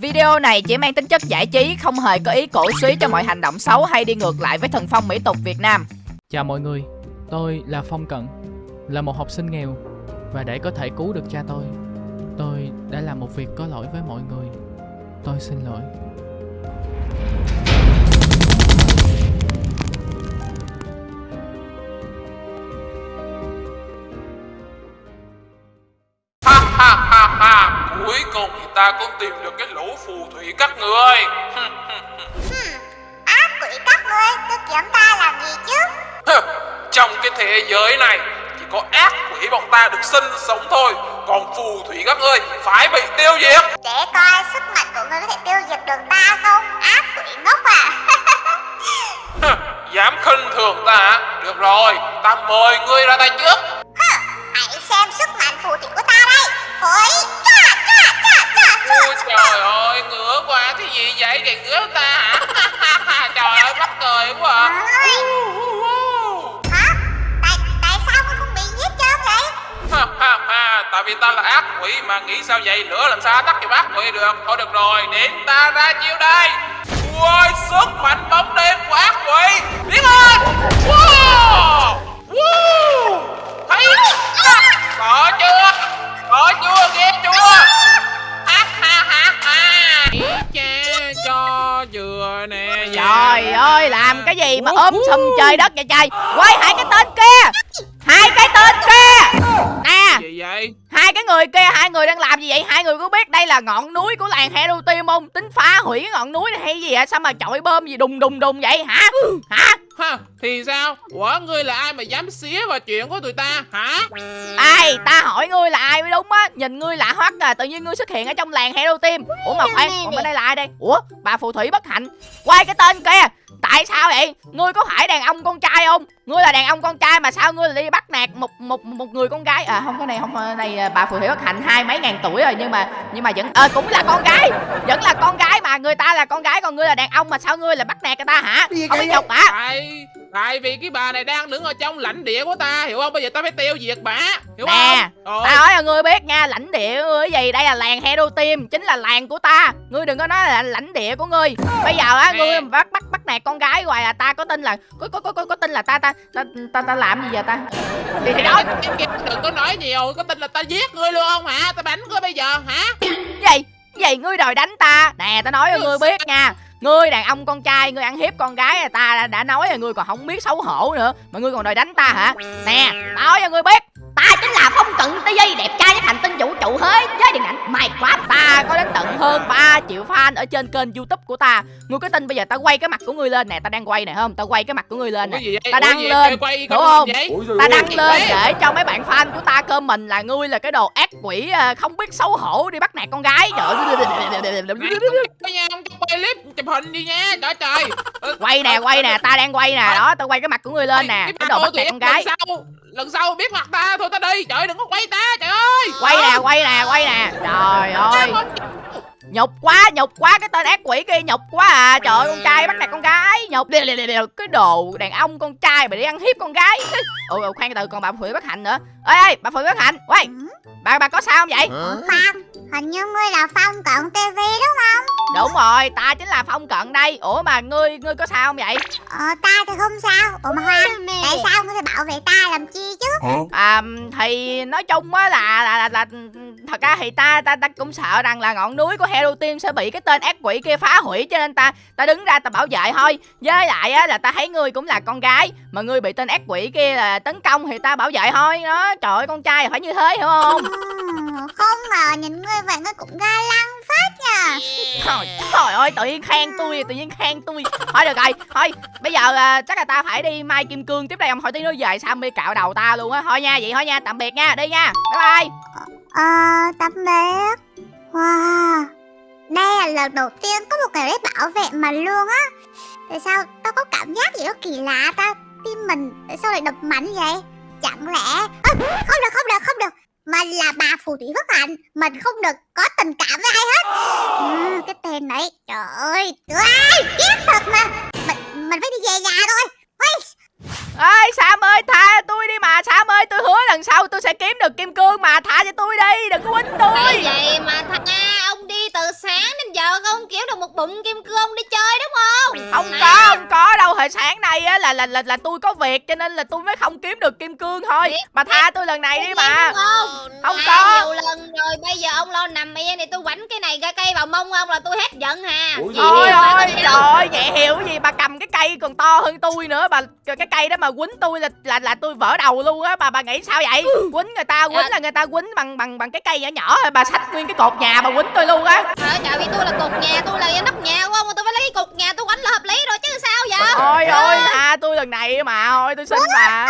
Video này chỉ mang tính chất giải trí, không hề có ý cổ suý cho mọi hành động xấu hay đi ngược lại với thần phong mỹ tục Việt Nam. Chào mọi người, tôi là Phong Cận, là một học sinh nghèo và để có thể cứu được cha tôi, tôi đã làm một việc có lỗi với mọi người. Tôi xin lỗi. Ha ha ha ha Cuối cùng ta cũng tìm được cái lũ phù thủy các người Ác quỷ các ngươi, tôi kiếm ta làm gì chứ? Trong cái thế giới này Chỉ có ác quỷ bọn ta được sinh sống thôi Còn phù thủy các ngươi phải bị tiêu diệt Để coi sức mạnh của ngươi có thể tiêu diệt được ta không? Ác quỷ ngốc à? Dám khinh thường ta? Được rồi, ta mời ngươi ra tay trước vì ta là ác quỷ mà nghĩ sao vậy? Lửa làm sao tắt cho ác quỷ được? Thôi được rồi đến ta ra chiêu đây. Ôi sức mạnh bóng đêm của ác quỷ. Biến lên. Wow. Wow. Thấy có chưa? Có chưa? Nghe chưa? Ha ha ha ha. Cha cho vừa nè. Trời ơi, làm cái gì mà ốm sùm trời đất vậy trời? Quay hai cái tên kia. Hai cái tên kia Nè, gì vậy hai cái người kia, hai người đang làm gì vậy? Hai người có biết đây là ngọn núi của làng Hero Team không? Tính phá hủy ngọn núi này hay gì hả? Sao mà chọi bơm gì đùng đùng đùng vậy hả? Hả? ha thì sao ủa ngươi là ai mà dám xía vào chuyện của tụi ta hả Ai, ta hỏi ngươi là ai mới đúng á Nhìn ngươi lạ hoắc à, tự nhiên ngươi xuất hiện ở trong làng Hero Team Ủa mà khoan, còn bên đây là ai đây? Ủa, bà phù thủy bất hạnh Quay cái tên kia Tại sao vậy? Ngươi có phải đàn ông con trai không? Ngươi là đàn ông con trai mà sao ngươi lại đi bắt nạt một một một người con gái? À không cái này không cái này à, bà phù thủy bất hạnh hai mấy ngàn tuổi rồi nhưng mà nhưng mà vẫn ờ cũng là con gái. Vẫn là con gái mà người ta là con gái còn ngươi là đàn ông mà sao ngươi lại bắt nạt người ta hả? Không biết nhục hả? tại tại vì cái bà này đang đứng ở trong lãnh địa của ta hiểu không bây giờ ta phải tiêu diệt bà hiểu Nè, không Ta nói cho ngươi biết nha, lãnh địa của ngươi cái gì? Đây là làng Hero Team, chính là làng của ta. Ngươi đừng có nói là lãnh địa của ngươi. Bây giờ á, ngươi bắt bắt bắt nạt con gái hoài à, ta có tin là có có có có, có tin là ta ta ta ta, ta làm gì vậy ta? Thì kia đừng có nói nhiều có tin là ta giết ngươi luôn không hả ta bắn ngươi bây giờ hả gì? Cái gì ngươi đòi đánh ta? Nè, ta nói cho ngươi biết nha. Ngươi đàn ông con trai, ngươi ăn hiếp con gái là ta đã, đã nói rồi ngươi còn không biết xấu hổ nữa mà ngươi còn đòi đánh ta hả? Nè, ta nói cho ngươi biết, ta chính là phong cận TV đẹp trai nhất hành tinh vũ trụ hết với điện ảnh Minecraft. Ta có đến tận hơn 3 triệu fan ở trên kênh YouTube của ta. Ngươi có tin bây giờ ta quay cái mặt của ngươi lên nè, ta đang quay nè không? Ta quay cái mặt của ngươi lên nè. Ta đăng lên, hiểu con không? Ta đăng lên để cho mấy bạn fan của ta comment là ngươi là cái đồ ác quỷ à, không biết xấu hổ đi bắt nạt con gái. Trời nha không cho quay clip chụp hình đi nha trời trời quay nè quay nè ta đang quay nè đó tao quay cái mặt của ngươi lên nè cái đồ bắt nạt con gái lần sau biết mặt ta thôi ta đi. Trời đừng có quay ta trời ơi. Quay nè quay nè quay nè. Trời ơi. nhục quá nhục quá cái tên ác quỷ kia nhục quá à. Trời ơi con trai bắt nạt con gái nhục. Đều đều đều cái đồ đàn ông con trai mà đi ăn hiếp con gái. Ôi khoan từ còn bà phượng bất hạnh nữa. Ê ê bà phượng bất hạnh. Quay bà bà có sao không vậy? Khoan, hình như ngươi là Phong Cận TV đúng không? đúng rồi ta chính là phong cận đây. Ủa mà ngươi ngươi có sao không vậy? Ờ, ta thì không sao. Ủa mà Hoang, tại sao ngươi phải bảo vệ ta làm chi chứ? à thì nói chung á là, là là là thật ra thì ta ta ta cũng sợ rằng là ngọn núi của Hero Team sẽ bị cái tên ác quỷ kia phá hủy cho nên ta ta đứng ra ta bảo vệ thôi. Với lại á là ta thấy ngươi cũng là con gái. Mà ngươi bị tên ác quỷ kia là tấn công thì ta bảo vệ thôi. Đó trời ơi con trai phải như thế hiểu không? Ừm, không ngờ nhìn ngươi vậy ngươi cũng ga lăng phết nha. trời, trời ơi tự nhiên khen tôi tự nhiên khen tôi thôi được rồi thôi bây giờ à, chắc là ta phải đi mai kim cương tiếp đây ông hỏi tí nó về sao mi cạo đầu ta luôn á thôi nha vậy thôi nha tạm biệt nha đi nha bye bye Ờ, tạm biệt. Wow, đây là lần đầu tiên có một người để bảo vệ mình luôn á. Tại sao tao có cảm giác gì đó kỳ lạ ta? Tim mình tại sao lại đập mạnh vậy? Chẳng lẽ... Ơ, không được, không được, không được. Mình là bà phù thủy bất hạnh Mình không được có tình cảm với ai hết. Ừ, Cái tên này Trời ơi Ghét thật mà. Mình, mình phải đi về nhà thôi. Ôi, ơi sam ơi tha tôi đi mà. Sam ơi tôi hứa lần sau tôi sẽ kiếm được kim cương mà. Tha cho tôi đi đừng có quýnh tôi. vậy mà thằng A ông đi từ sáng đến giờ không kiếm được một bụng kim cương ông đi chơi đúng không? không có không có đâu. Hồi sáng nay á là là là là tôi có việc cho nên là tôi mới không kiếm được kim cương thôi. Biết, mà tha tôi lần này đi mà. đúng không? không có. Nhiều lần rồi bây giờ ông lo nằm yên thì tôi quánh cái này ra cây vào mông ông là tôi hết giận hà. Ủa, Ôi ôi trời ơi vậy hiểu gì bà cầm cái cây còn to hơn tôi nữa. Bà cái cây đó mà quýnh tôi là là là tôi vỡ đầu luôn á. Bà bà nghĩ sao vậy? Quýnh người ta quýnh Dạ. là người ta quýnh bằng bằng bằng cái cây nhỏ nhỏ thôi. Bà xách nguyên cái cột nhà bà quýnh tôi luôn á. Trời ơi, trời vì tôi là cột nhà, tôi là nóc nhà của ông mà tôi phải lấy cái cột nhà tôi quánh là hợp lý rồi chứ sao vậy? ôi ôi tha tôi lần này mà. Thôi tôi xin bà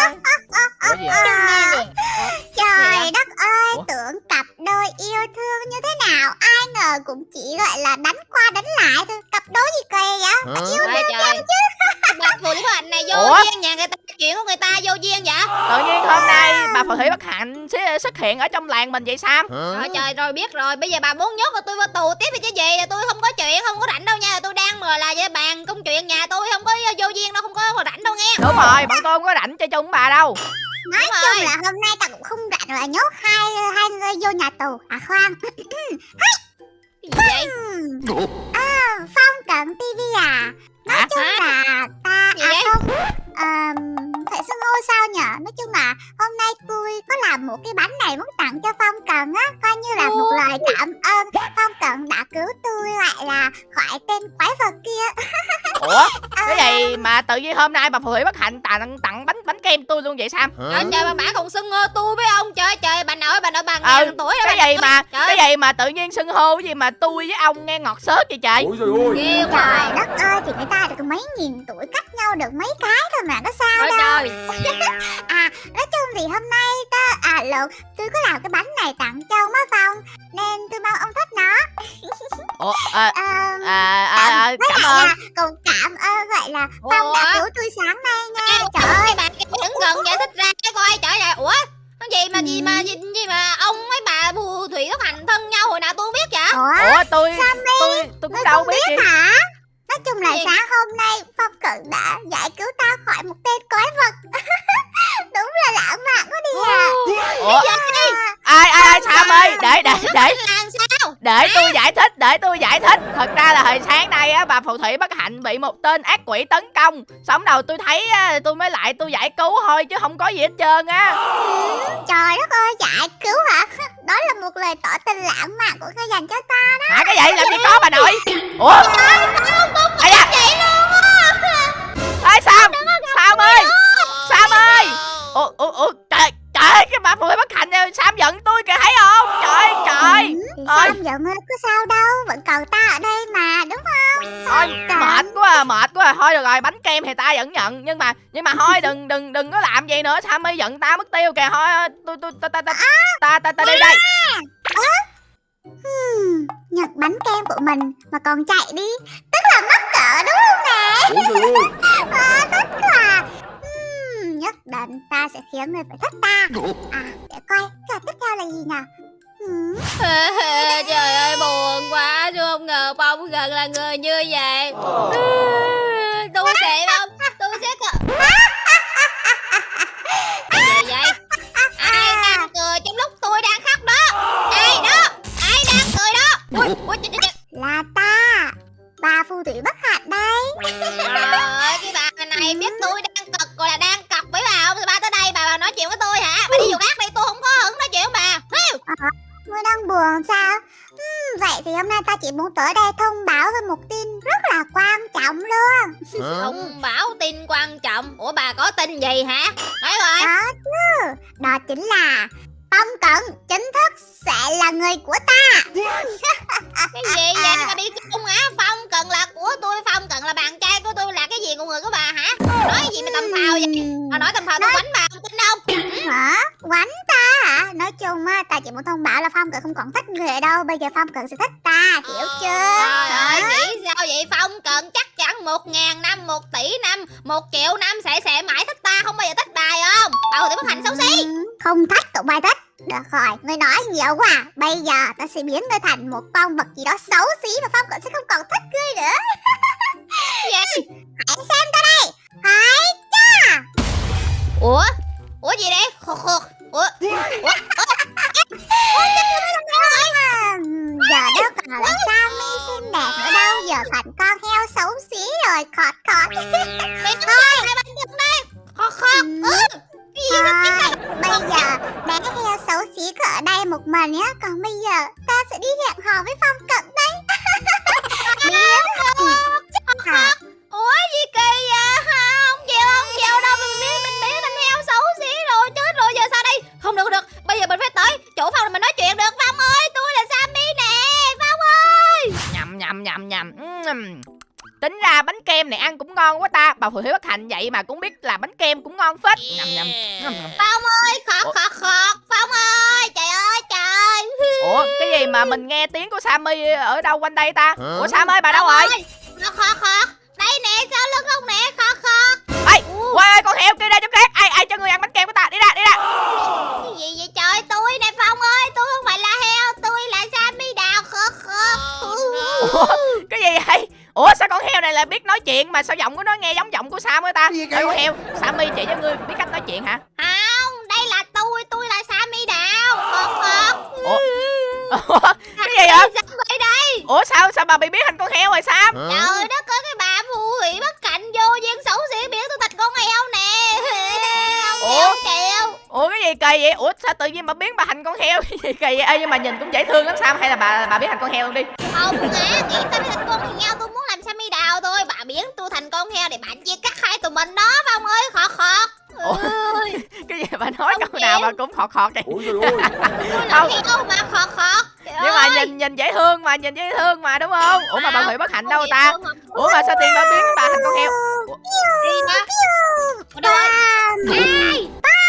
Ủa gì vậy? À, trời đất ơi Ủa? tưởng cặp đôi yêu thương như thế nào? Ai ngờ cũng chỉ gọi là đánh qua đánh lại thôi. Cặp đôi gì kỳ vậy? Hả? yêu thương trời. Bà phụ lý hạnh này vô Ủa? duyên nhà người ta chuyện của người ta vô duyên vậy? tự nhiên hôm nay bà phù thủy bất hạnh sẽ xuất hiện ở trong làng mình vậy sam Trời trời rồi biết rồi, bây giờ bà muốn nhốt tôi vào tù tiếp thì chứ gì là tôi không có chuyện, không có rảnh đâu nha, tôi đang mà là với bàn công chuyện nhà tôi không có vô duyên đâu, không có rảnh đâu nghe. đúng rồi bọn tôi không có rảnh chơi chung với bà đâu nói Đúng chung rồi. là hôm nay ta cũng không rảnh là nhốt hai hai người vô nhà tù à khoan gì vậy? À, phong cận tivi à? Nói chung là ta Gì à vậy? không ờm, phải xưng hô sao nhở? Nói chung là hôm nay tôi có làm một cái bánh này muốn tặng cho phong cận á coi như là một lời cảm ơn. Phong cận đã cứu tôi lại là khỏi tên quái vật kia. Ủa mà tự nhiên hôm nay bà phù thủy bất hạnh tặng tặng bánh bánh kem tôi luôn vậy sam Trời trời bà bả còn xưng hô tôi với ông. Trời trời bà nội bà nội bà Ừ, ngàn tuổi rồi cái gì mà Trời cái gì mà tự nhiên xưng hô cái gì mà tôi với ông nghe ngọt xớt vậy trời? Ôi trời ơi. Trời quá. đất ơi thì người ta được mấy nghìn tuổi cách nhau được mấy cái thôi mà có sao Trời đâu. À, nói chung thì hôm nay ta à lộn, tôi có làm cái bánh này tặng cho ông á Phong nên tôi mong ông thích nó. ủa à, Ờ, à, à, à, cảm lại ơn. là cùng cảm ơn gọi là Phong đã Ủa? cứu tôi sáng nay nha. Trời ơi, bà đứng gần giải thích ra cái coi trời ơi ủa cái gì mà gì mà gì, gì mà ông với bà phù thủy có hành thân nhau hồi nào tôi không biết vậy ủa, ủa tôi tôi tôi cũng đâu không biết biết hả? Nói chung là Gì? sáng hôm nay Phong Cận đã giải cứu ta khỏi một tên quái vật. Đúng là lãng mạn quá đi à. ủa? Ai ai ai sam ơi? Để để để. Sao? Để tôi giải thích để tôi giải thích. Thật ra là hồi sáng nay á bà phù thủy bất hạnh bị một tên ác quỷ tấn công. Sống đầu tôi thấy á, tôi mới lại tôi giải cứu thôi chứ không có gì hết trơn á. Trời đất ơi, giải cứu hả? Đó là một lời tỏ tình lãng mạn của ngươi dành cho ta đó. hả cái gì? Làm gì có bà nội? Ủa? Ai da. vậy luôn ơi sam sam ơi sam ơi ủa ủa ủa trời trời cái bà phù thủy bất hạnh này, sam giận tôi kìa thấy không trời trời Ừ, thì Ôi. sao giận ơi, có sao đâu, vẫn còn ta ở đây mà, đúng không? thôi Trời. mệt quá à, mệt quá à. thôi được rồi bánh kem thì ta vẫn nhận nhưng mà nhưng mà thôi đừng đừng đừng có làm vậy nữa sao mới giận ta mất tiêu kìa thôi tôi tôi ta ta ta ta ta ta đi đây Hmm, nhặt bánh kem của mình mà còn chạy đi, tức là mắc cỡ đúng không nè? Ôi trời ơi À, tức là... Nhất định ta sẽ khiến người phải thích ta. À, để coi, trò tiếp theo là gì? Hmm, trời ơi buồn quá tôi không ngờ phong gần là người như vậy. Tôi sẽ không tôi sẽ cờ. Gì vậy? Ai đang cười trong lúc tôi đang khóc đó? Ai đó? Ai đang cười đó? Ui ui là ta, bà phù thủy bất hạnh đây. Buồn sao? Hmm, vậy thì hôm nay ta chỉ muốn tới đây thông báo về một tin rất là quan trọng luôn. Thông báo tin quan trọng. Ủa bà có tin gì hả? Nói rồi. Đó chứ, đó chính là Phong Cận chính thức sẽ là người của ta. Cái gì vậy? Bà đi chung hả? Phong Cần là của tôi, Phong Cần là bạn trai của tôi là cái gì của người của bà hả? Nói gì mà tầm phào vậy? Bà nói tầm phào tôi quánh bà không tin đâu. Hả? Quánh ta hả? Nói chung á, ta chỉ muốn thông báo là Phong Cận không còn thích người đâu. Bây giờ Phong Cận sẽ thích ta, hiểu chưa? Trời ơi, nghĩ sao vậy? Phong Cần chắc một ngàn năm, một tỷ năm, một triệu năm sẽ sẽ mãi thích ta không bao giờ thích bài không? bao giờ bất hành xấu xí. Ừ, không thích tụi bay thích Được rồi, người nói nhiều quá. Bây giờ ta sẽ biến ngươi thành một con vật gì đó xấu xí và Phong cũng sẽ không còn thích ngươi nữa. gì? Hãy xem ta đây. Hãy cha. Ủa? Ủa gì đây? Khục khục. Ủa? Ủa? Giờ đâu còn là sao mi xinh đẹp nữa đâu giờ thành con heo xấu xí rồi khọt khọt thôi mày khọt bây giờ bé heo xấu xí cứ đây một mình nhé Còn bây giờ ta sẽ đi hẹn hò với Phong Cận đấy Ủa gì phù thủy bất hạnh vậy mà cũng biết là bánh kem cũng ngon phết. Nhầm nhầm. Phong ơi khọt khọt khọt. Phong ơi trời ơi trời. Ủa cái gì mà mình nghe tiếng của sammy ở đâu quanh đây ta? Ủa sam ơi bà đâu rồi? Khọt khọt Đây nè sau lưng không nè? Khọt khọt. Ê quay ơi con heo kia ra trong rác ai ai cho người ăn bánh kem của ta? Đi ra đi ra. Cái gì vậy trời? Tôi nè Phong ơi Tôi không phải là heo. Tôi là Sammy đào khọt khọt. Ủa cái gì vậy ủa sao con heo này lại biết nói chuyện mà sao giọng của nó nghe giống giọng của sam ấy ta? Gì con heo sammy chỉ cho ngươi biết cách nói chuyện hả? Không đây là tôi Tôi là Sammy đào. Khọt khọt ủa? Ủa, cái gì vậy? Sammy đây? Ủa sao sao bà bị biến thành con heo rồi sam? Trời đất ơi cái bà phù thủy bất cạnh vô duyên xấu xí biến tôi thành con heo nè ủa cái gì kỳ vậy? Ủa sao tự nhiên bà biến bà thành con heo? Cái gì kỳ vậy? Ê, nhưng mà nhìn cũng dễ thương lắm. Sam hay là bà bà biến thành con heo luôn đi. Không á nghĩ Sammy thành con heo tôi muốn làm Sammy đào thôi? Bà biến tôi thành con heo để bạn chia cắt hai tụi mình đó Phong ơi. Khọt khọt. Ủa? Ơi, cái gì bà nói Không câu nào bà cũng khọt khọt vậy Ôi trời ơi tôi là Không. heo mà khọt khọt. Trời nhưng mà nhìn nhìn dễ thương mà nhìn dễ thương mà đúng không? Ủa mà bà Không, hủy bất hạnh không đâu ta? mà. ủa mà sao tiền bà biến bà thành con heo? Ở đâu ấy? Phong Ai? Phong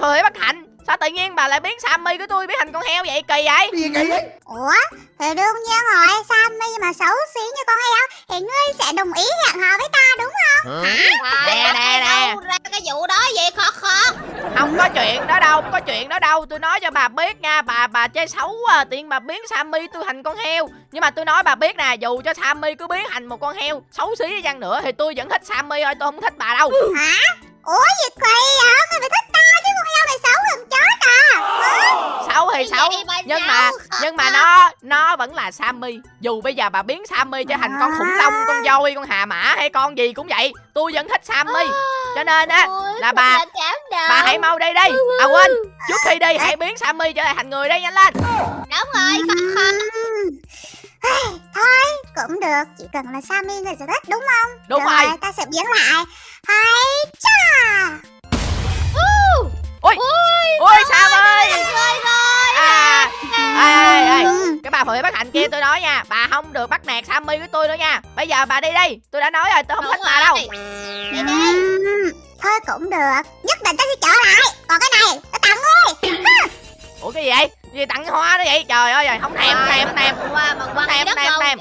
bà hủy bất hạnh. Sao tự nhiên bà lại biến sammy của tôi biến thành con heo vậy? Kỳ vậy? Gì vậy? Vậy Ủa thì đương nhiên rồi Sammy mà xấu xí như con heo Thì ngươi sẽ đồng ý hẹn hò với ta đúng không? Trời Nè, nè, nè. ra cái vụ đó vậy khọt khọt không có chuyện đó đâu không có chuyện đó đâu. Tôi nói cho bà biết nha bà bà chơi xấu à tiện bà biến sammy tôi thành con heo. Nhưng mà tôi nói bà biết nè dù cho sammy cứ biến thành một con heo xấu xí đi chăng nữa thì tôi vẫn thích sammy thôi tôi không thích bà đâu. Hả? Ủa gì kỳ vậy? Ngươi phải thích ta chứ con heo này xấu gần chết à. Xấu thì xấu? nhưng mà nhưng mà nó nó vẫn là sammy. Dù bây giờ bà biến sammy trở thành con khủng long con voi con hà mã hay con gì cũng vậy tôi vẫn thích sammy. Cho nên á là bà- bà hãy mau đi đi. À quên trước khi đi hãy biến sammy trở thành người đây nhanh lên. Đúng rồi Thôi cũng được Chỉ cần là Sammy người sẽ thích đúng không? Đúng Được rồi. Ta sẽ biến lại. Hay cha! Ôi! Ôi sam ơi Rồi rồi à ê, ê, ê. Ừ. cái bà phụ nữ bất hạnh kia tôi nói nha bà không được bắt nạt sammy với tôi nữa nha. Bây giờ bà đi đi tôi đã nói rồi tôi không thích bà đâu. Đi đi. Ừm, Thôi cũng được. Nhất định ta sẽ trở lại. Còn cái này ta tặng ngươi ủa cái gì vậy? Gì tặng hoa đó vậy? Trời ơi trời không thèm không thèm không thèm. quăng Tem, đất tem, không tem.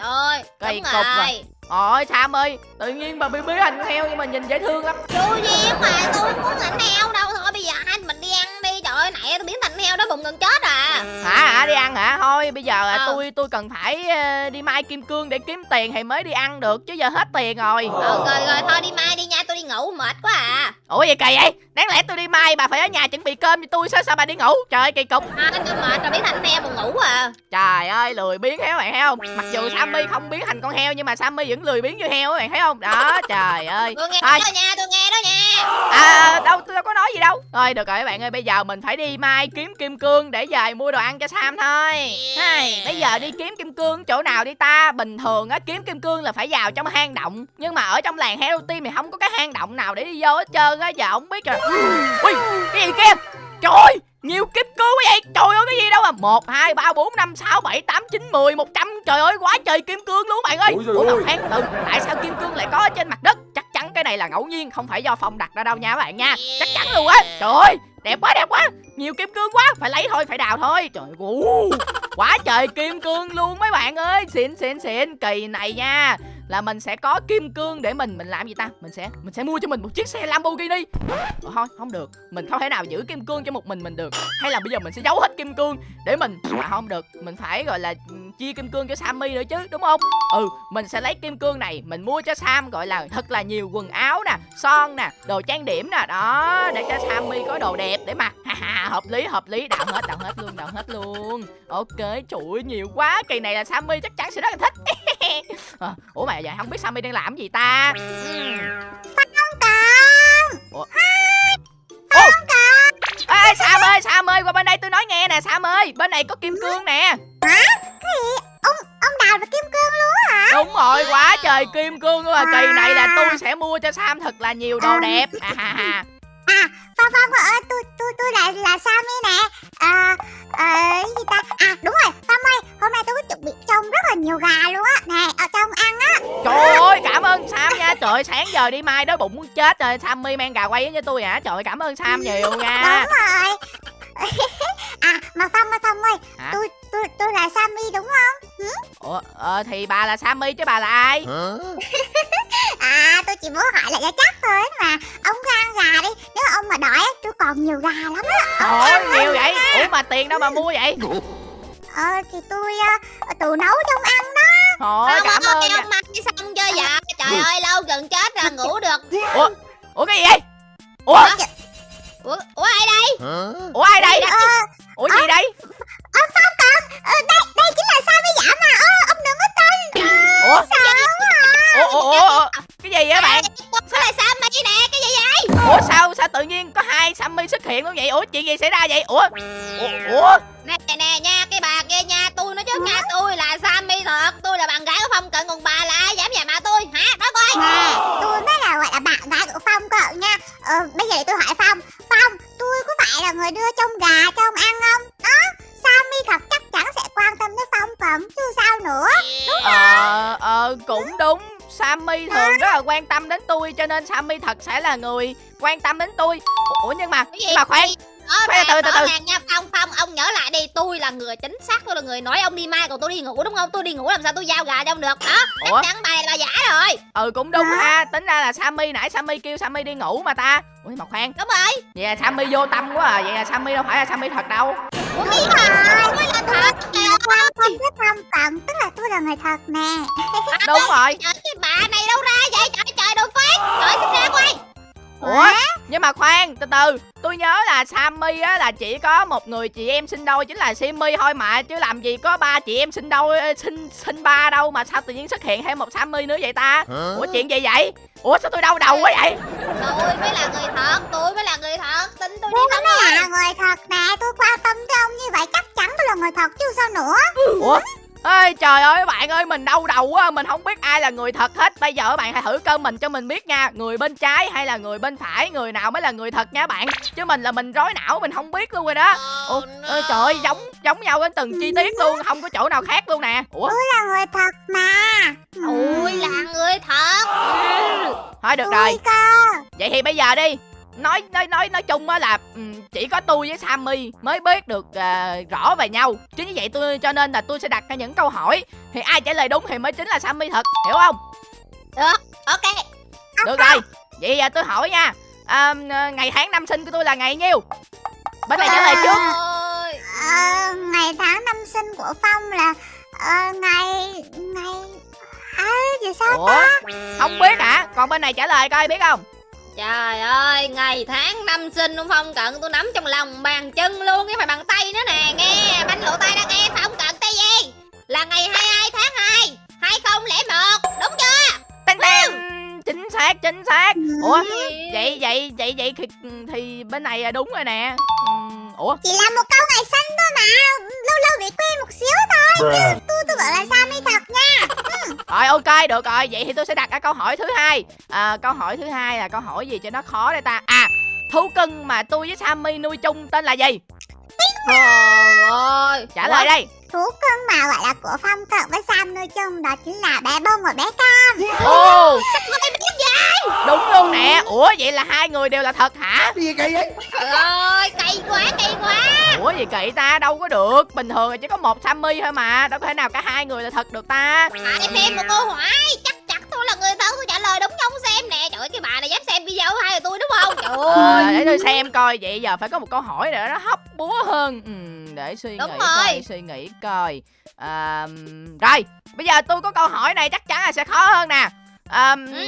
Trời Kỳ cục rồi. rồi. ôi sam ơi tự nhiên bà bị biến thành con heo nhưng mà nhìn dễ thương lắm. Vui duyên mà tôi muốn thành heo đâu. Thôi bây giờ hai mình đi ăn đi. Trời ơi nãy tôi biến thành heo bụng gần chết à. Hả hả đi ăn hả? Thôi bây giờ Ờ. tôi tôi cần phải ờ, đi mai kim cương để kiếm tiền thì mới đi ăn được chứ giờ hết tiền rồi. Ờ rồi rồi thôi đi mai đi nha tôi đi ngủ mệt quá à. Ủa gì kỳ vậy? Đáng lẽ tôi đi mai bà phải ở nhà chuẩn bị cơm cho tôi sao sao bà đi ngủ? Trời ơi kỳ cục. À, tôi mệt rồi biến thành heo buồn ngủ à. Trời ơi lười biến heo bạn thấy không? Mặc dù Sammy không biến thành con heo Nhưng mà Sammy vẫn lười biến như heo bạn thấy không? Đó trời ơi. Tôi nghe Thôi. đó nha tôi nghe đó nha. À, đâu tôi đâu có nói gì đâu. Thôi được rồi các bạn ơi Bây giờ mình phải đi mai kiếm kim cương Để về mua đồ ăn cho Sam thôi. Hay, Bây giờ đi kiếm kim cương chỗ nào đi ta? Bình thường á kiếm kim cương là phải vào trong hang động. Nhưng mà ở trong làng Hero Team thì không có cái hang động nào để đi vô hết trơn á Giờ không biết rồi. Ui cái gì kia? Trời ơi nhiều kim cương quá vậy. Trời ơi cái gì đâu à 1, 2, 3, 4, 5, 6, 7, 8, 9, 10, 100 Trời ơi quá trời kim cương luôn bạn ơi. Ủa ơi. mà khoan từ Tại sao kim cương lại có ở trên mặt đất? Chắc chắn cái này là ngẫu nhiên Không phải do Phong đặt ra đâu nha các bạn nha. Chắc chắn luôn á. Trời ơi đẹp quá đẹp quá. Nhiều kim cương quá Phải lấy thôi phải đào thôi. Trời ơi Quá trời kim cương luôn mấy bạn ơi. Xịn xịn xịn Kỳ này nha là mình sẽ có kim cương để mình mình làm gì ta? Mình sẽ mình sẽ mua cho mình một chiếc xe Lamborghini. Ủa, thôi không được. Mình không thể nào giữ kim cương cho một mình mình được. Hay là bây giờ mình sẽ giấu hết kim cương để mình à, không được. Mình phải gọi là ừ, chia kim cương cho Sammy nữa chứ đúng không? Ừ mình sẽ lấy kim cương này mình mua cho Sam gọi là thật là nhiều quần áo nè son nè đồ trang điểm nè. Đó để cho Sammy có đồ đẹp để mặc. Ha ha hợp lý hợp lý. Đào hết đào hết luôn đào hết luôn. Ok trời ơi nhiều quá. Kỳ này là Sammy chắc chắn sẽ rất là thích à, ủa mà giờ không biết Sammy đang làm gì ta. Không cần Ủa? Ồ! Ê, ê, Sam ơi, Sam ơi, qua bên đây tôi nói nghe nè, Sam ơi, bên này có kim cương nè. Ông ông đào được kim cương luôn hả Đúng rồi, quá trời kim cương luôn à. Kỳ này là tôi sẽ mua cho Sam thật là nhiều đồ đẹp. À, ha, ha. À Phong Phong ơi tôi tôi tôi là là Sammy nè À ờ cái gì ta À đúng rồi Phong ơi Hôm nay tôi có chuẩn bị trông rất là nhiều gà luôn á Nè ở trong ăn á Trời ơi, cảm ơn Sam nha. Trời ơi, sáng giờ đi mai đói bụng muốn chết rồi. Sammy mang gà quay với tôi hả? Trời ơi, cảm ơn Sam nhiều nha. Đúng rồi À mà Phong ơi Phong ơi Hả? Tôi tôi tôi là Sammy đúng không Ủa, ờ, thì bà là Sammy chứ bà là ai? À tôi chỉ muốn hỏi lại cho chắc thôi mà Ông cứ ăn gà đi còn nhiều gà lắm á. Ơi, nhiều vậy. Ủa mà tiền đâu mà mua vậy? Ờ thì tôi uh, tự nấu trong ăn đó. Ơi, Không, cảm ơn ông mặc cái xong chơi dạ Trời ơi lâu gần chết rồi ngủ được. Ủa, ủa cái gì vậy? Ủa, Ủa, ủa ai đây? Ủa ai đây? Ờ Ủa gì đây? ông Phong cần ờ, Đây đây chính là Sammy giả mà Ơ ông đừng có tin. Ủa, Sợ quá ủa, ủa, ủa, ủa. Cái gì vậy bạn? Sao lại Sammy nè Cái gì vậy Ủa sao sao tự nhiên có hai Sammy xuất hiện luôn vậy? Ủa chuyện gì xảy ra vậy? Ủa? Ủa? ủa? Nè nè nè nha Cái bà kia nha Tôi nói trước nha Tôi là Sammy thật Tôi là bạn gái của Phong Cận Còn bà là ai dám nhà mà tôi Hả nói coi Nè, tôi mới là gọi là bạn gái của Phong cậu nha Ờ, bây giờ để tôi hỏi Phong Phong, tôi có phải là người đưa trong gà cho ông ăn không? Đó, Sammy thật chắc chắn sẽ quan tâm đến Phong cận chứ sao nữa Ờ, ờ, cũng đúng Sammy thường rất là quan tâm đến tôi Cho nên Sammy thật sẽ là người quan tâm đến tôi. Ủa nhưng mà, Cái gì? nhưng mà khoan. Khoan, ràng, từ, từ, từ. ràng nha. Phong Phong ông nhớ lại đi. Tôi là người chính xác Tôi là người nói ông đi mai Còn tôi đi ngủ đúng không? Tôi đi ngủ làm sao tôi giao gà cho ông được? Đó Ủa? chắc chắn bà này là giả rồi. Ừ cũng đúng ha. Tính ra là Sammy nãy Sammy kêu Sammy đi ngủ mà ta. Ủa nhưng mà khoan. Đúng rồi. Vậy là Sammy vô tâm quá à. Vậy là Sammy đâu phải là Sammy thật đâu. Ủa cái gì mà thật? Phong ơi không biết Phong cận, tức là tôi là người thật nè. Đúng rồi. Trời cái bà này đâu ra vậy? Trời trời đồ phết Trời xin ra quay Ủa? Nhưng mà khoan từ từ. Tôi nhớ là Sammy á là chỉ có một người chị em sinh đôi chính là Simmy thôi mà Chứ làm gì có ba chị em sinh đôi ơ, sinh sinh ba đâu mà sao tự nhiên xuất hiện thêm một Sammy nữa vậy ta? Ủa chuyện gì vậy? Ủa sao tôi đau đầu quá vậy? Tôi mới là người thật Tôi mới là người thật. Tin tôi đi Tôi mới là người thật nè Tôi quan tâm tới ông như vậy chắc chắn tôi là người thật chứ sao nữa. Ủa Ê trời ơi bạn ơi mình đau đầu quá Mình không biết ai là người thật hết. Bây giờ bạn hãy thử cơ mình cho mình biết nha. Người bên trái hay là người bên phải? Người nào mới là người thật nha bạn? Chứ mình là mình rối não mình không biết luôn rồi đó. Ủa, ê, trời ơi giống giống nhau đến từng chi tiết luôn Không có chỗ nào khác luôn nè. Ủa? Tôi là người thật mà. Tôi là người thật. Thôi được Tôi rồi. cơ. Vậy thì bây giờ đi Nói nói nói nói chung á là ừm, chỉ có tôi với Sammy mới biết được à, rõ về nhau. Chính vì vậy tôi cho nên là tôi sẽ đặt ra những câu hỏi. Thì ai trả lời đúng thì mới chính là Sammy thật hiểu không? Được Ok. Được rồi. Vậy à, tôi hỏi nha. À, Ngày tháng năm sinh của tôi là ngày nhiêu? Bên này trả lời trước. Ôi, Ờ, ngày tháng năm sinh của Phong là ờ, ngày ngày à giờ sao Ủa? Không biết hả? Còn bên này trả lời coi biết không Trời ơi, ngày tháng năm sinh của Phong Cận tôi nắm trong lòng bàn chân luôn, cái phải bằng tay nữa nè, nghe, bánh lộ tay đã nghe Phong Cận tay gì? Là ngày 22 tháng 2, 2001, đúng chưa? Tên tên Chính xác chính xác Ủa Ừ. Vậy vậy vậy vậy thì, thì bên này là đúng rồi nè Ừm, Ủa Chỉ là một câu ngày sinh thôi mà Lâu lâu bị quên một xíu thôi Chứ tôi tôi bảo là nha rồi ok được rồi. Vậy thì tôi sẽ đặt ra câu hỏi thứ hai. À, Câu hỏi thứ hai là câu hỏi gì cho nó khó đây ta? À Thú cưng mà tôi với Sammy nuôi chung tên là gì? Trời ơi. Trả lời đây. Thú cưng mà gọi là của Phong cận với Sam nuôi chung Đó chính là bé bông và bé cam. Ồ. Đúng luôn nè. Ủa vậy là hai người đều là thật hả? Trời ơi, cay quá, cay quá. Ủa gì kỳ ta? Đâu có được. Bình thường là chỉ có một Sammy thôi mà. Đâu có thể nào cả hai người là thật được ta. Hỏi thêm một câu hỏi, chắc chắn trả lời đúng không xem nè. Trời ơi cái bà này dám xem video của hai người tôi đúng không? Trời Ờ, ơi. để tôi xem coi. Vậy giờ phải có một câu hỏi để nó hấp búa hơn. Ừ, để suy Đúng nghĩ rồi. coi suy nghĩ coi. À, rồi bây giờ tôi có câu hỏi này chắc chắn là sẽ khó hơn nè. À, Ừ.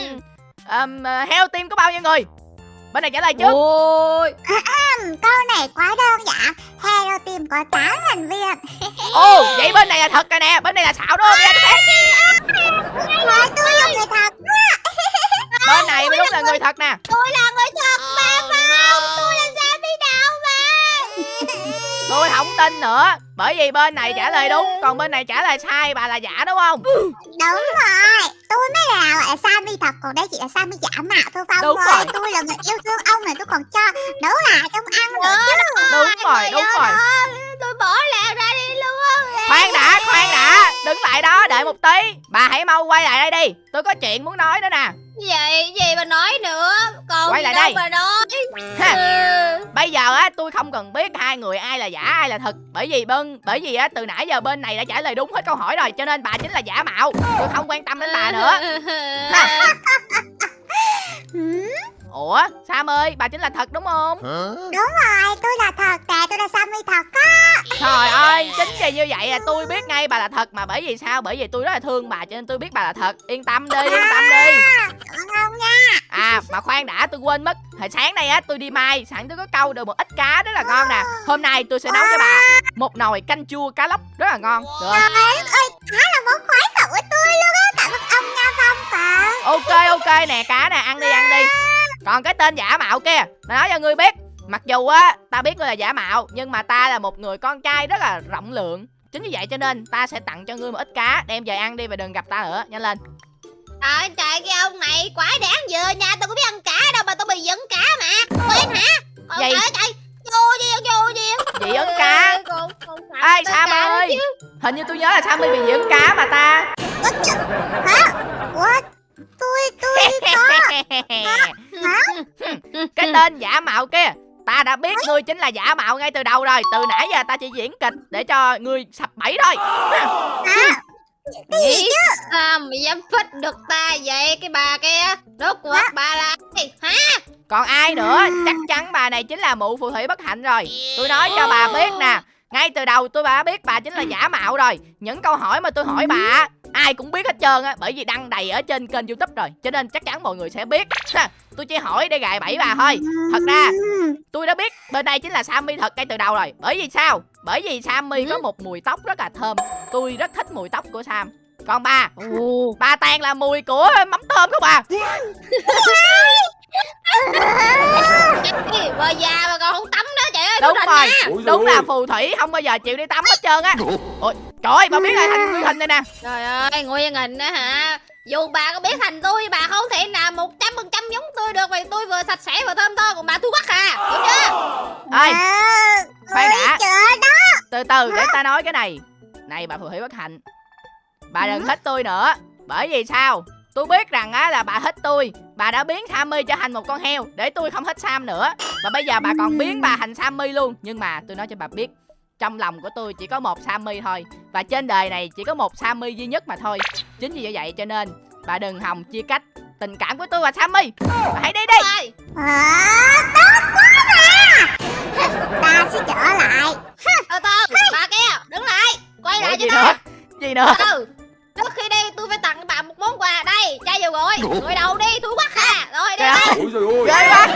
um, heo team có bao nhiêu người bên này trả lời trước. Ôi. Câu này quá đơn giản. Hero Team có 8 thành viên. Ồ vậy bên này là thật rồi nè. Bên này là xạo đúng không? Ra tôi là người thật bên này mới đúng là người thật nè. Tôi là người thật mà không? Tôi là sao biết đâu mà tôi không tin nữa. Bởi vì bên này trả lời đúng còn bên này trả lời sai bà là giả đúng không? Đúng rồi. Tôi mới là gọi là Sammy thật Còn đây chỉ là Sammy giả mạo thôi Phong Đúng ơi. rồi. Tôi là người yêu thương ông này tôi còn cho nấu lại trong ăn nữa chứ. đúng rồi. đúng rồi tôi bỏ lẹ ra đi luôn. Khoan đã khoan đã. Đứng lại đó đợi một tí. Bà hãy mau quay lại đây đi. Tôi có chuyện muốn nói nữa nè. Vậy gì mà nói nữa? Còn Quay gì lại đâu đây. mà nói? Ha. Tôi không cần biết hai người ai là giả ai là thật. Bởi vì bên bởi vì á từ nãy giờ bên này đã trả lời đúng hết câu hỏi rồi cho nên bà chính là giả mạo. Tôi không quan tâm đến bà nữa ủa sam ơi bà chính là thật đúng không? Đúng rồi tôi là thật nè Tôi là Sammy thật á. Trời ơi chính vì như vậy là tôi biết ngay bà là thật mà bởi vì sao? Bởi vì tôi rất là thương bà cho nên tôi biết bà là thật. Yên tâm đi yên tâm đi. Cảm ơn ông nha? À mà khoan đã tôi quên mất. Hồi sáng nay á tôi đi mai Sẵn tôi có câu được một ít cá rất là ngon nè. Hôm nay tôi sẽ nấu cho bà Một nồi canh chua cá lóc rất là ngon. Được không? Trời ơi Đó là món khoái khẩu của tôi luôn á Cảm ơn ông nha Phong Phật Ok ok nè cá nè ăn đi ăn đi Còn cái tên giả mạo kia Tôi nói cho ngươi biết. Mặc dù á ta biết ngươi là giả mạo Nhưng mà ta là một người con trai rất là rộng lượng. Chính vì vậy cho nên ta sẽ tặng cho ngươi một ít cá Đem về ăn đi và đừng gặp ta nữa. Nhanh lên. Trời trời cái ông này quái đáng vừa nha tôi có biết ăn cá đâu mà tôi bị giận cá mà. Quên hả? Ôi, Vậy- trời trời. Vô gì vô gì Dị cá. Ê Sam ơi? Hình như tôi nhớ là Sammy bị dị cá mà ta. Hả? Ủa Tôi tôi cái tên giả mạo kia ta đã biết ngươi chính là giả mạo ngay từ đầu rồi. Từ nãy giờ ta chỉ diễn kịch để cho ngươi sập bẫy thôi. Nghĩ sao mà dám phích được ta vậy cái bà kia? Rốt cuộc bà là ai? Hả? Còn ai nữa? Chắc chắn bà này chính là mụ phù thủy bất hạnh rồi. Tôi nói cho bà biết nè ngay từ đầu tôi đã biết bà chính là giả mạo rồi. Những câu hỏi mà tôi hỏi bà ai cũng biết hết trơn á bởi vì đăng đầy ở trên kênh youtube rồi. Cho nên chắc chắn mọi người sẽ biết. Ha, tôi chỉ hỏi để gài bẫy bà thôi. Thật ra tôi đã biết bên đây chính là Sammy thật ngay từ đầu rồi. Bởi vì sao? Bởi vì Sammy có một mùi tóc rất là thơm. Tôi rất thích mùi tóc của Sam. Còn bà? Bà toàn là mùi của mắm tôm không bà Cái bà già mà còn không tắm đó trời ơi đúng rồi. đúng là phù thủy không bao giờ chịu đi tắm hết trơn á. Ôi trời ơi bà biết là thành nguyên hình này nè. Trời ơi nguyên hình á hả? Dù bà có biết thành tôi bà không thể nào một trăm phần trăm giống tôi được vì tôi vừa sạch sẽ vừa thơm tho còn bà thu quắc à hiểu chưa? Ơi khoan đã. từ từ để ta nói cái này. Này bà phù thủy bất hạnh. Bà đừng thích tôi nữa. Bởi vì sao tôi biết rằng á là bà thích tôi. Bà đã biến Sammy trở thành một con heo để tôi không thích Sam nữa. Và bây giờ bà còn biến bà thành Sammy luôn. Nhưng mà tôi nói cho bà biết trong lòng của tôi chỉ có một Sammy thôi. Và trên đời này chỉ có một Sammy duy nhất mà thôi. Chính vì vậy cho nên bà đừng hòng chia cách tình cảm của tôi và Sammy. Bà hãy đi đi. Ờ, tốt quá mà Ta sẽ trở lại. Từ từ bà kia đứng lại. Quay lại Ủa, cho gì tôi nữa? Gì nữa? Ừ trước khi đi tôi phải tặng bà một món quà đây. Chai dầu gội. Gội đầu đi thú quắc à rồi đi. Trời ơi, Ôi trời ơi. Ghê quá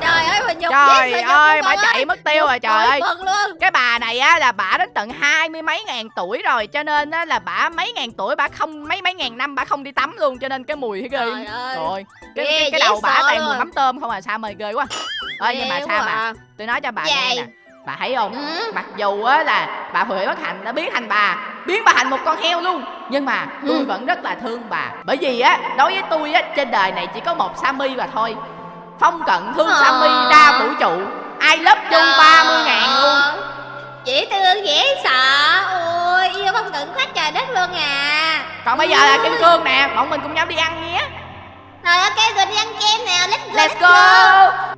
trời ơi mà nhục trời ơi bà chạy mất tiêu rồi trời ơi. luôn. Cái bà này á là bà đến tận hai mươi mấy ngàn tuổi rồi cho nên á là bà mấy ngàn tuổi bà không mấy mấy ngàn năm bà không đi tắm luôn cho nên cái mùi ghê. Trời ơi. Rồi cái, cái, cái đầu bà toàn mùi mắm tôm không à sao mà ghê quá. Ơi nhưng mà sao quá bà à. tôi nói cho bà nghe nè bà thấy không? Ừ. mặc dù á là bà Huệ bất hạnh đã biến thành bà biến bà thành một con heo luôn. Nhưng mà tôi Ừ. vẫn rất là thương bà. Bởi vì á đối với tôi á trên đời này chỉ có một Sammy và thôi. Phong cận thương Ờ. Sammy đa vũ trụ. Ai lớp chung ba mươi ngàn luôn. dễ thương dễ sợ. Ôi yêu không cận quá trời đất luôn à. Còn bây giờ là kim cương nè bọn mình cùng nhau đi ăn nhé rồi ok rồi đi ăn kem nè. Let's go let's go.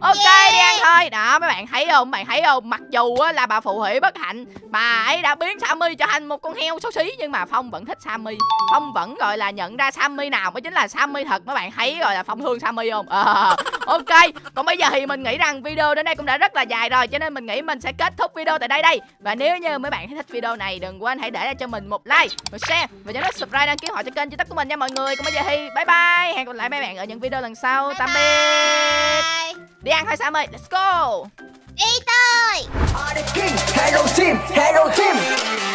ok đi ăn thôi. Đó mấy bạn thấy không? Mấy bạn thấy không? Mặc dù á, là bà phù thủy bất hạnh bà ấy đã biến Sammy trở thành một con heo xấu xí nhưng mà Phong vẫn thích Sammy. Phong vẫn gọi là nhận ra Sammy nào mới chính là Sammy thật mấy bạn thấy rồi là Phong thương Sammy không? Ờ, ok còn bây giờ thì mình nghĩ rằng video đến đây cũng đã rất là dài rồi cho nên mình nghĩ mình sẽ kết thúc video tại đây đây. Và nếu như mấy bạn thấy thích video này đừng quên hãy để lại cho mình một like một share và nhớ nút subscribe đăng ký họ cho kênh youtube của mình nha mọi người. Còn bây giờ thì bye bye hẹn gặp lại mấy bạn ở những video lần sau. Tạm biệt. Bye. đi ăn thôi Sammy let's go. Đi tôi king, hello team, hello team